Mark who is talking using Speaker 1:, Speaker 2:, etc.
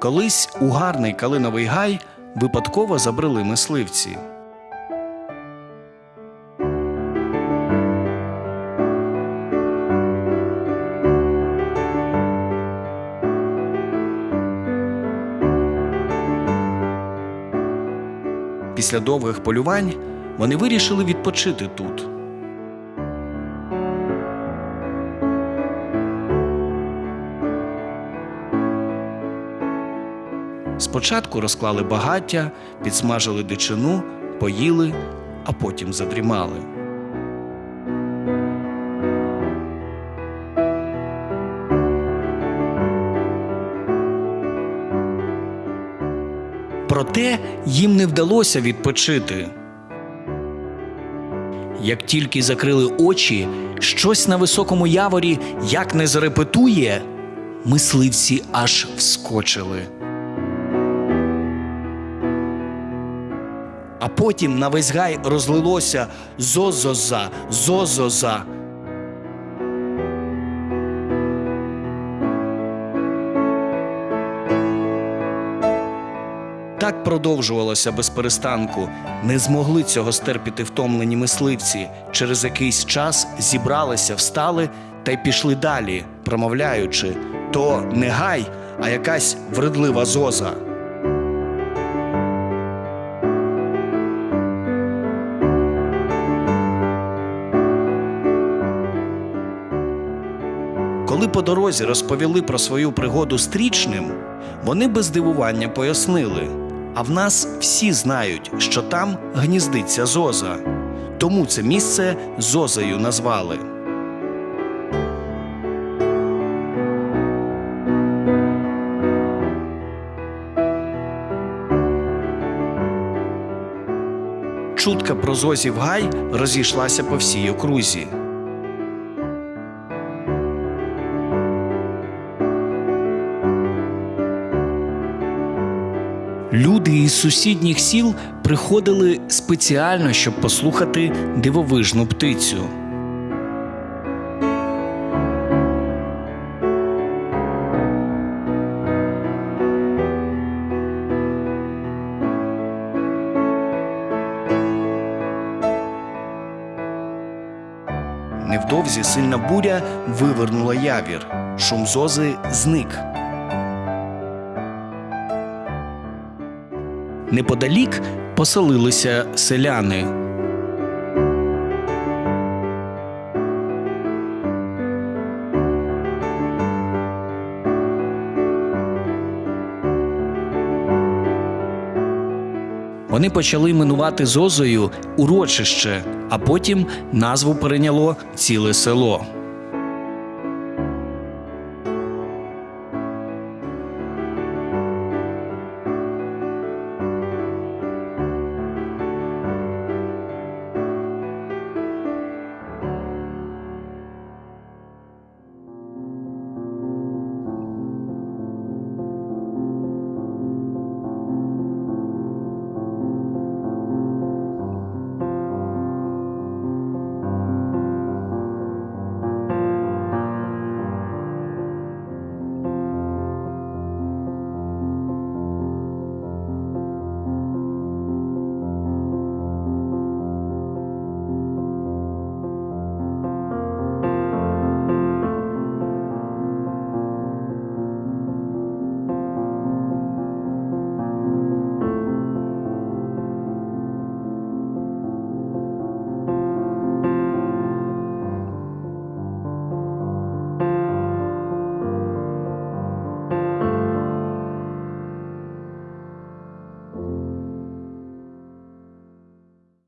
Speaker 1: Колись у гарний калиновий гай випадково забрели мисливці. Після довгих полювань вони вирішили відпочити тут. Спочатку розклали багаття, підсмажили дичину, поїли, а потім задрімали. Проте їм не вдалося відпочити. Як тільки закрили очі, щось на високому яворі як не зарепетує, мисливці аж вскочили. Потім на весь гай розлилося зозоза, зозоза. Так продовжувалося без перестанку. Не змогли цього стерпіти втомлені мисливці. Через якийсь час зібралися, встали та й пішли далі, промовляючи: то не гай, а якась вредлива зоза. Коли по дорозі розповіли про свою пригоду стрічним, вони без дивування пояснили. А в нас всі знають, що там гніздиться зоза. Тому це місце зозою назвали. Чутка про зозів гай розійшлася по всій окрузі. Люди із сусідніх сіл приходили спеціально, щоб послухати дивовижну птицю. Невдовзі сильна буря вивернула явір. Шум зози зник. Неподалік поселилися селяни. Вони почали іменувати зозою урочище, а потім назву перейняло ціле село.